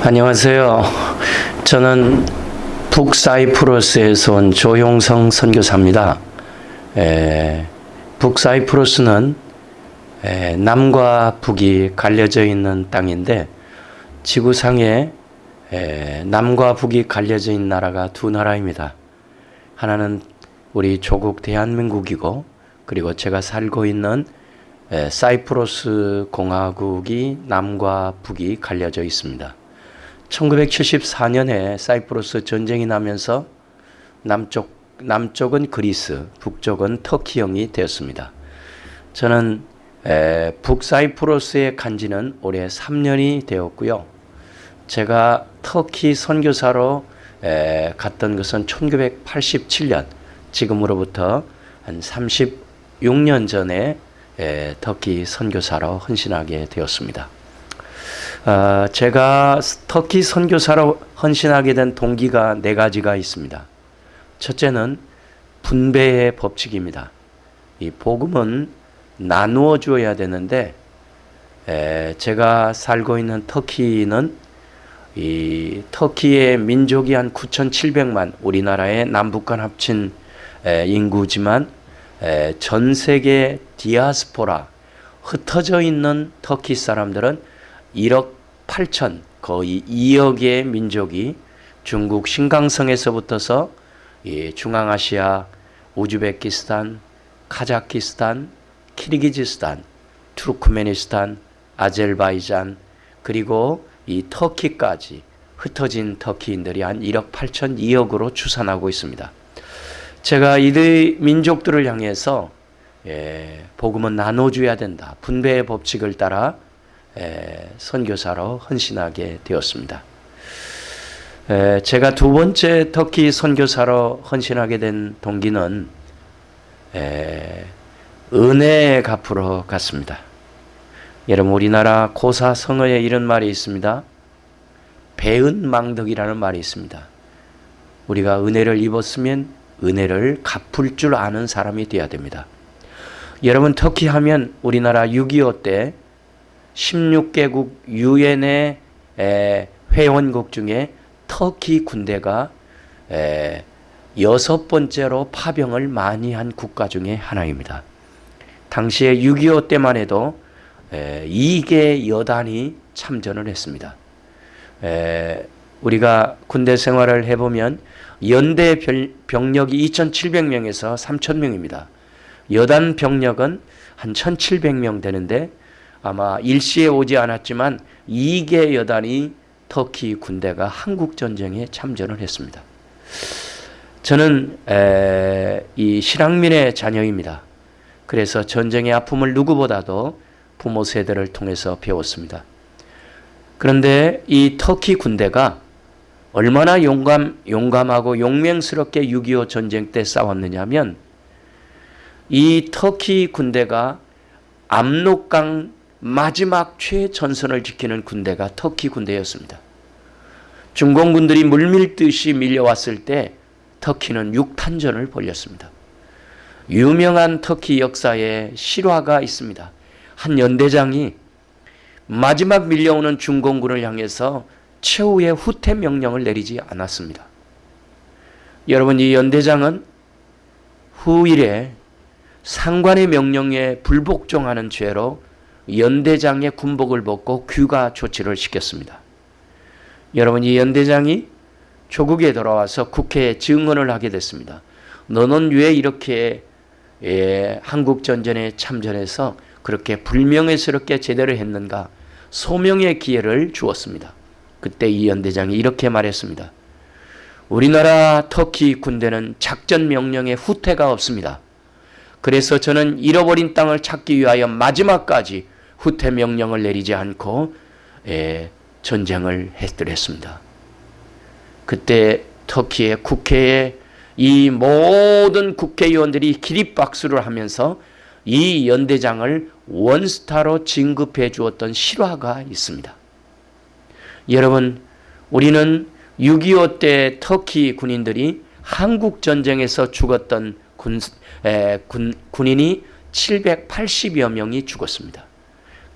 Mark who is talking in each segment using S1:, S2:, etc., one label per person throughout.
S1: 안녕하세요. 저는 북사이프러스에서 온 조용성 선교사입니다. 에, 북사이프러스는 에, 남과 북이 갈려져 있는 땅인데 지구상에 에, 남과 북이 갈려져 있는 나라가 두 나라입니다. 하나는 우리 조국 대한민국이고 그리고 제가 살고 있는 에, 사이프러스 공화국이 남과 북이 갈려져 있습니다. 1974년에 사이프러스 전쟁이 나면서 남쪽 남쪽은 그리스, 북쪽은 터키형이 되었습니다. 저는 에, 북사이프러스에 간 지는 올해 3년이 되었고요. 제가 터키 선교사로 에, 갔던 것은 1987년, 지금으로부터 한 36년 전에 에, 터키 선교사로 헌신하게 되었습니다. 어, 제가 터키 선교사로 헌신하게 된 동기가 네 가지가 있습니다. 첫째는 분배의 법칙입니다. 이 복음은 나누어 주어야 되는데 에, 제가 살고 있는 터키는 이 터키의 민족이 한 9,700만 우리나라의 남북한 합친 에, 인구지만 에, 전 세계 디아스포라 흩어져 있는 터키 사람들은 1억 8천 거의 2억의 민족이 중국 신강성에서부터서 중앙아시아, 우즈베키스탄, 카자키스탄, 키르기즈스탄, 투르크메니스탄, 아제르바이잔 그리고 이 터키까지 흩어진 터키인들이 한 1억 8천 2억으로 추산하고 있습니다. 제가 이 민족들을 향해서 예, 복음은 나눠줘야 된다. 분배의 법칙을 따라 예, 선교사로 헌신하게 되었습니다. 예, 제가 두 번째 터키 선교사로 헌신하게 된 동기는 예, 은혜의 갚으러 갔습니다. 여러분 우리나라 고사 성어에 이런 말이 있습니다. 배은망덕이라는 말이 있습니다. 우리가 은혜를 입었으면 은혜를 갚을 줄 아는 사람이 되어야 됩니다. 여러분 터키 하면 우리나라 6.25때 16개국 유엔의 회원국 중에 터키 군대가 여섯 번째로 파병을 많이 한 국가 중에 하나입니다. 당시에 6.25 때만 해도 2개 여단이 참전을 했습니다. 우리가 군대 생활을 해보면 연대 병력이 2,700명에서 3,000명입니다. 여단 병력은 한 1,700명 되는데 아마 일시에 오지 않았지만 2개 여단이 터키 군대가 한국 전쟁에 참전을 했습니다. 저는 이 실향민의 자녀입니다. 그래서 전쟁의 아픔을 누구보다도 부모 세대를 통해서 배웠습니다. 그런데 이 터키 군대가 얼마나 용감, 용감하고 용맹스럽게 6.25 전쟁 때 싸웠느냐면 이 터키 군대가 압록강 마지막 최전선을 지키는 군대가 터키 군대였습니다. 중공군들이 물밀듯이 밀려왔을 때 터키는 육탄전을 벌였습니다. 유명한 터키 역사에 실화가 있습니다. 한 연대장이 마지막 밀려오는 중공군을 향해서 최후의 후퇴 명령을 내리지 않았습니다. 여러분 이 연대장은 후일에 상관의 명령에 불복종하는 죄로 연대장의 군복을 벗고 귀가 조치를 시켰습니다. 여러분 이 연대장이 조국에 돌아와서 국회에 증언을 하게 됐습니다. 너는 왜 이렇게 예, 한국 전쟁에 참전해서 그렇게 불명예스럽게 제대로 했는가? 소명의 기회를 주었습니다. 그때 이 연대장이 이렇게 말했습니다. 우리나라 터키 군대는 작전 명령에 후퇴가 없습니다. 그래서 저는 잃어버린 땅을 찾기 위하여 마지막까지 후퇴 명령을 내리지 않고 예, 전쟁을 했더랬습니다. 그때 터키의 국회에 이 모든 국회의원들이 기립박수를 하면서 이 연대장을 원스타로 진급해 주었던 실화가 있습니다. 여러분 우리는 6.25 때 터키 군인들이 한국 전쟁에서 죽었던 군, 에, 군, 군인이 780여 명이 죽었습니다.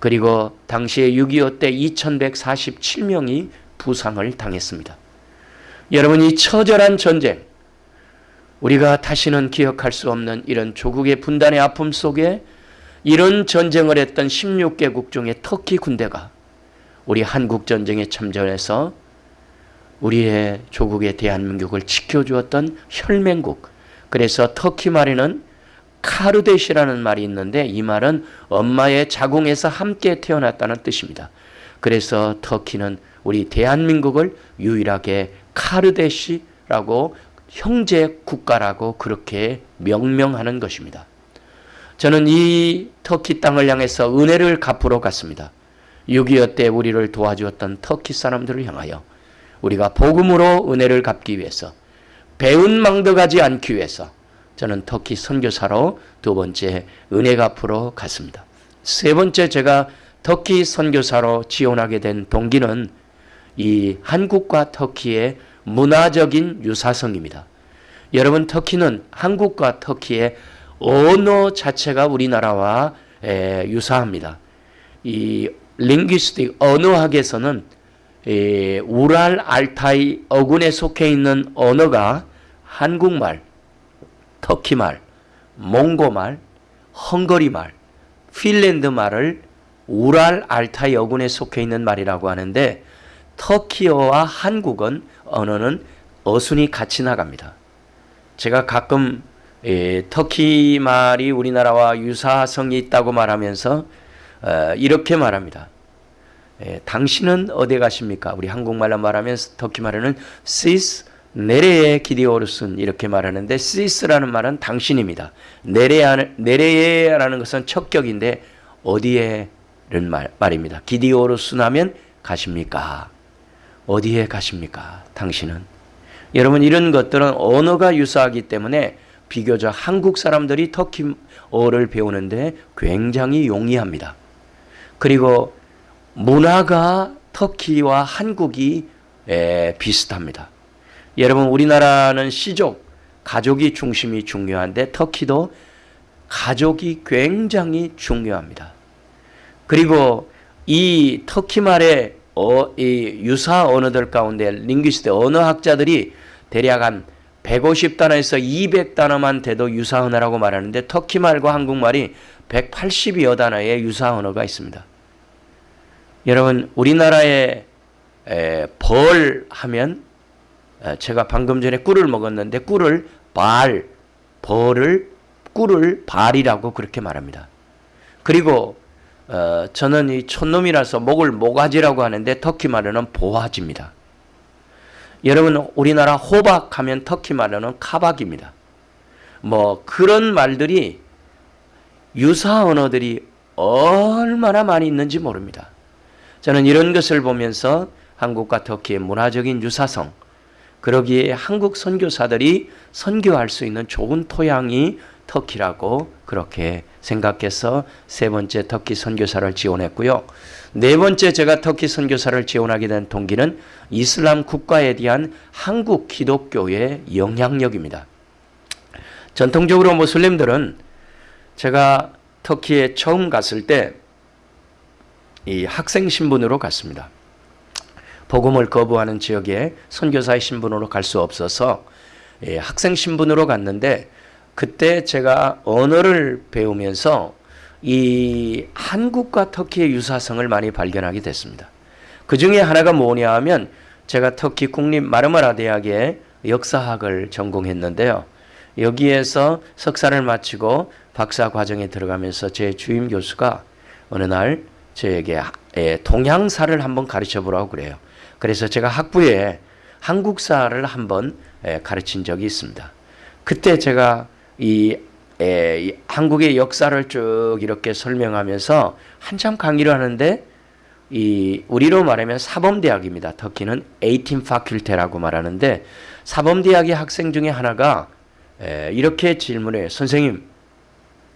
S1: 그리고 당시에 6.25 때 2147명이 부상을 당했습니다. 여러분 이 처절한 전쟁 우리가 다시는 기억할 수 없는 이런 조국의 분단의 아픔 속에 이런 전쟁을 했던 16개국 중에 터키 군대가 우리 한국 전쟁에 참전해서 우리의 조국의 대한민국을 지켜주었던 혈맹국. 그래서 터키 말에는 카르데시라는 말이 있는데 이 말은 엄마의 자궁에서 함께 태어났다는 뜻입니다. 그래서 터키는 우리 대한민국을 유일하게 카르데시라고 형제 국가라고 그렇게 명명하는 것입니다. 저는 이 터키 땅을 향해서 은혜를 갚으러 갔습니다. 6.25 때 우리를 도와주었던 터키 사람들을 향하여 우리가 복음으로 은혜를 갚기 위해서 배운 망덕하지 않기 위해서 저는 터키 선교사로 두 번째 은혜 갚으러 갔습니다. 세 번째 제가 터키 선교사로 지원하게 된 동기는 이 한국과 터키의 문화적인 유사성입니다. 여러분 터키는 한국과 터키의 언어 자체가 우리나라와 유사합니다. 이 링귀스틱 언어학에서는 우랄 알타이 어군에 속해 있는 언어가 한국말, 터키말, 몽고말, 헝거리말, 핀란드말을 우랄 알타이 어군에 속해 있는 말이라고 하는데 터키어와 한국은 언어는 어순이 같이 나갑니다. 제가 가끔 예, 터키 말이 우리나라와 유사성이 있다고 말하면서 어, 이렇게 말합니다. 예, 당신은 어디 가십니까? 우리 한국말로 말하면 터키 말에는 시스 네레에 기디오르슨 이렇게 말하는데 시스라는 말은 당신입니다. 네레 네레라는 것은 척격인데 어디에는 말, 말입니다. 기디오르슨 하면 가십니까? 어디에 가십니까? 당신은 여러분 이런 것들은 언어가 유사하기 때문에 비교적 한국 사람들이 터키어를 배우는데 굉장히 용이합니다. 그리고 문화가 터키와 한국이 비슷합니다. 여러분 우리나라는 시족, 가족이 중심이 중요한데 터키도 가족이 굉장히 중요합니다. 그리고 이 터키 말의 어, 이 유사 언어들 가운데 링귀스트 언어학자들이 대략 한 150단어에서 200단어만 돼도 유사 언어라고 말하는데 터키 말과 한국말이 180여 단어의 유사 언어가 있습니다. 여러분 우리나라에 에, 벌 하면 에, 제가 방금 전에 꿀을 먹었는데 꿀을 발, 벌을 꿀을 발이라고 그렇게 말합니다. 그리고 어, 저는 이 촌놈이라서 목을 모가지라고 하는데 터키 말로는 보화지입니다. 여러분 우리나라 호박 하면 터키 말로는 카박입니다. 뭐 그런 말들이 유사 언어들이 얼마나 많이 있는지 모릅니다. 저는 이런 것을 보면서 한국과 터키의 문화적인 유사성, 그러기에 한국 선교사들이 선교할 수 있는 좋은 토양이 터키라고 그렇게 생각해서 세 번째 터키 선교사를 지원했고요. 네 번째 제가 터키 선교사를 지원하게 된 동기는 이슬람 국가에 대한 한국 기독교의 영향력입니다. 전통적으로 모슬림들은 제가 터키에 처음 갔을 때 이 학생 신분으로 갔습니다. 복음을 거부하는 지역에 선교사의 신분으로 갈 수 없어서 예, 학생 신분으로 갔는데 그때 제가 언어를 배우면서 이 한국과 터키의 유사성을 많이 발견하게 됐습니다. 그 중에 하나가 뭐냐 하면 제가 터키 국립 마르마라 대학에 역사학을 전공했는데요. 여기에서 석사를 마치고 박사 과정에 들어가면서 제 주임 교수가 어느 날 저에게 동양사를 한번 가르쳐 보라고 그래요. 그래서 제가 학부에 한국사를 한번 가르친 적이 있습니다. 그때 제가 이, 에, 이 한국의 역사를 쭉 이렇게 설명하면서 한참 강의를 하는데 이 우리로 말하면 사범대학입니다. 터키는 18 파큘테라고 말하는데 사범대학의 학생 중에 하나가 에, 이렇게 질문해요. 선생님,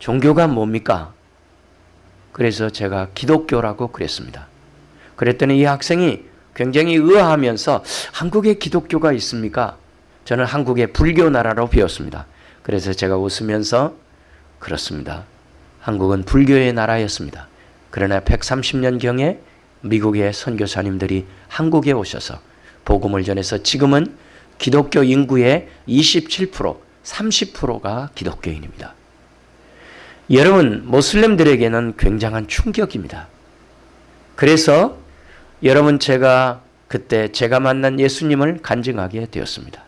S1: 종교가 뭡니까? 그래서 제가 기독교라고 그랬습니다. 그랬더니 이 학생이 굉장히 의아하면서 한국에 기독교가 있습니까? 저는 한국의 불교 나라로 배웠습니다. 그래서 제가 웃으면서 그렇습니다. 한국은 불교의 나라였습니다. 그러나 130년경에 미국의 선교사님들이 한국에 오셔서 복음을 전해서 지금은 기독교 인구의 27%, 30%가 기독교인입니다. 여러분, 모슬렘들에게는 굉장한 충격입니다. 그래서 여러분 제가 그때 제가 만난 예수님을 간증하게 되었습니다.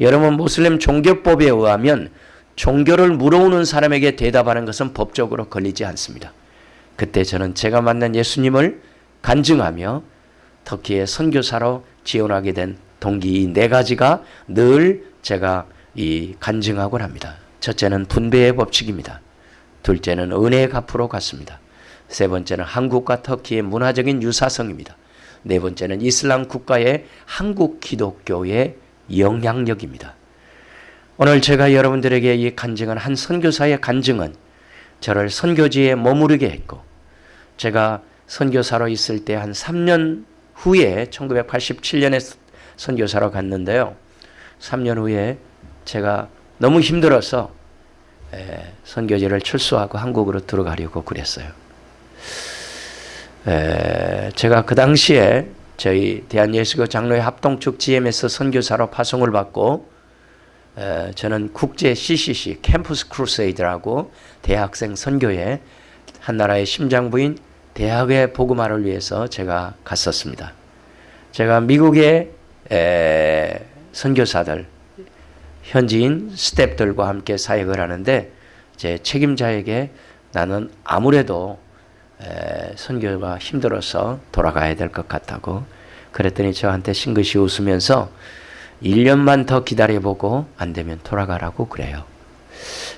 S1: 여러분 모슬렘 종교법에 의하면 종교를 물어오는 사람에게 대답하는 것은 법적으로 걸리지 않습니다. 그때 저는 제가 만난 예수님을 간증하며 터키의 선교사로 지원하게 된 동기 네 가지가 늘 제가 이 간증하곤 합니다. 첫째는 분배의 법칙입니다. 둘째는 은혜의 값으로 갔습니다. 세 번째는 한국과 터키의 문화적인 유사성입니다. 네 번째는 이슬람 국가의 한국 기독교의 영향력입니다. 오늘 제가 여러분들에게 이 간증한 한 선교사의 간증은 저를 선교지에 머무르게 했고 제가 선교사로 있을 때 한 3년 후에 1987년에 선교사로 갔는데요. 3년 후에 제가 너무 힘들어서 선교지를 출소하고 한국으로 들어가려고 그랬어요. 제가 그 당시에 저희 대한예수교 장로회 합동축 GMS 선교사로 파송을 받고 저는 국제 CCC 캠퍼스 크루세이드라고 대학생 선교회 한 나라의 심장부인 대학의 복음화를 위해서 제가 갔었습니다. 제가 미국의 선교사들 현지인 스탭들과 함께 사역을 하는데 제 책임자에게 나는 아무래도 선교가 힘들어서 돌아가야 될 것 같다고 그랬더니 저한테 싱긋이 웃으면서 1년만 더 기다려보고 안 되면 돌아가라고 그래요.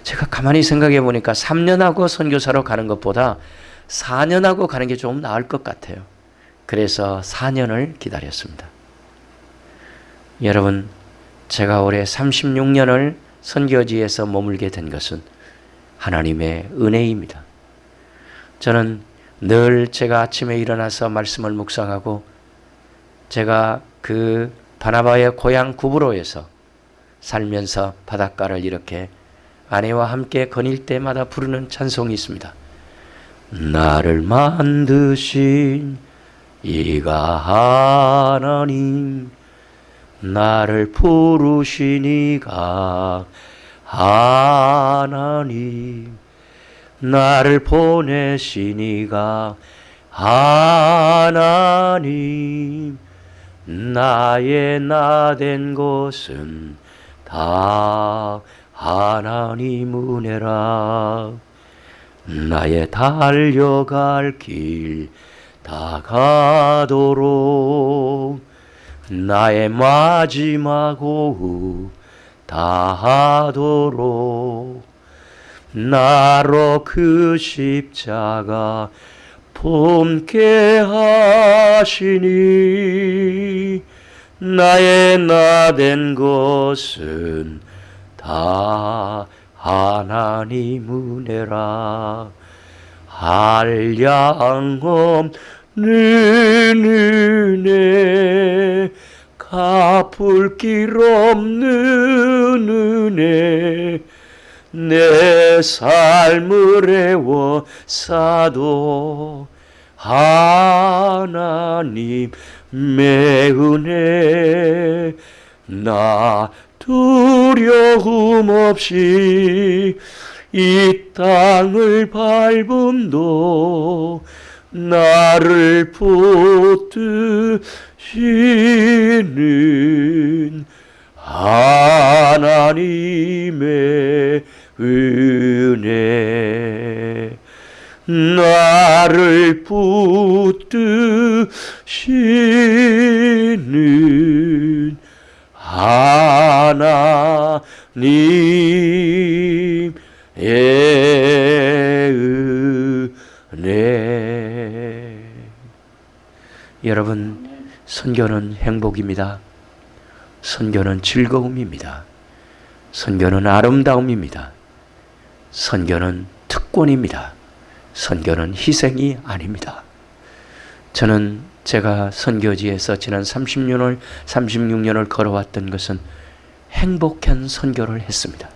S1: 제가 가만히 생각해 보니까 3년하고 선교사로 가는 것보다 4년하고 가는 게 좀 나을 것 같아요. 그래서 4년을 기다렸습니다. 여러분, 제가 올해 36년을 선교지에서 머물게 된 것은 하나님의 은혜입니다. 저는 늘 제가 아침에 일어나서 말씀을 묵상하고 제가 그 바나바의 고향 구브로에서 살면서 바닷가를 이렇게 아내와 함께 거닐 때마다 부르는 찬송이 있습니다. 나를 만드신 이가 하나님 나를 부르신 이가 하나님 나를 보내시니가 하나님 나의 나 된 것은 다 하나님 은혜라. 나의 달려갈 길 다 가도록 나의 마지막 오후 다 하도록 나로 그 십자가 품게 하시니 나의 나 된 것은 다 하나님 은혜라. 한량 없는 은혜 갚을 길 없는 은혜 내 삶을 애워 사도 하나님 매은혜 나 두려움 없이 이 땅을 밟음도 나를 붙드시는 하나님의 은혜 나를 붙드시는 하나님의 은혜 여러분 선교는 행복입니다. 선교는 즐거움입니다. 선교는 아름다움입니다. 선교는 특권입니다. 선교는 희생이 아닙니다. 저는 제가 선교지에서 지난 30년을 36년을 걸어왔던 것은 행복한 선교를 했습니다.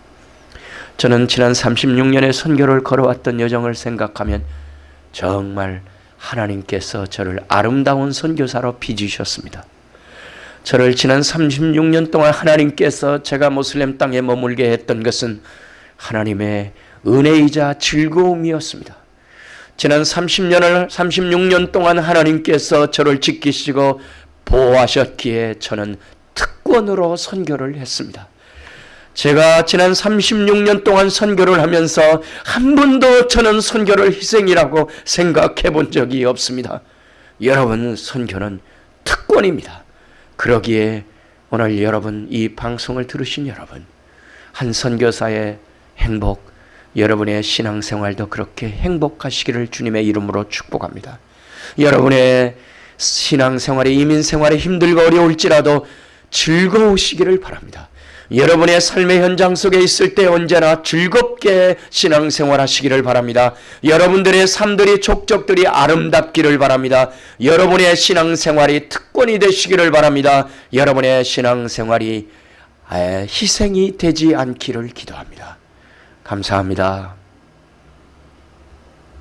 S1: 저는 지난 36년의 선교를 걸어왔던 여정을 생각하면 정말 하나님께서 저를 아름다운 선교사로 빚으셨습니다. 저를 지난 36년 동안 하나님께서 제가 모슬렘 땅에 머물게 했던 것은 하나님의 은혜이자 즐거움이었습니다. 지난 30년을 36년 동안 하나님께서 저를 지키시고 보호하셨기에 저는 특권으로 선교를 했습니다. 제가 지난 36년 동안 선교를 하면서 한 번도 저는 선교를 희생이라고 생각해 본 적이 없습니다. 여러분, 선교는 특권입니다. 그러기에 오늘 여러분, 이 방송을 들으신 여러분, 한 선교사의 행복, 여러분의 신앙생활도 그렇게 행복하시기를 주님의 이름으로 축복합니다. 여러분의 신앙생활이 이민생활이 힘들고 어려울지라도 즐거우시기를 바랍니다. 여러분의 삶의 현장 속에 있을 때 언제나 즐겁게 신앙생활 하시기를 바랍니다. 여러분들의 삶들이 족적들이 아름답기를 바랍니다. 여러분의 신앙생활이 특권이 되시기를 바랍니다. 여러분의 신앙생활이 희생이 되지 않기를 기도합니다. 감사합니다.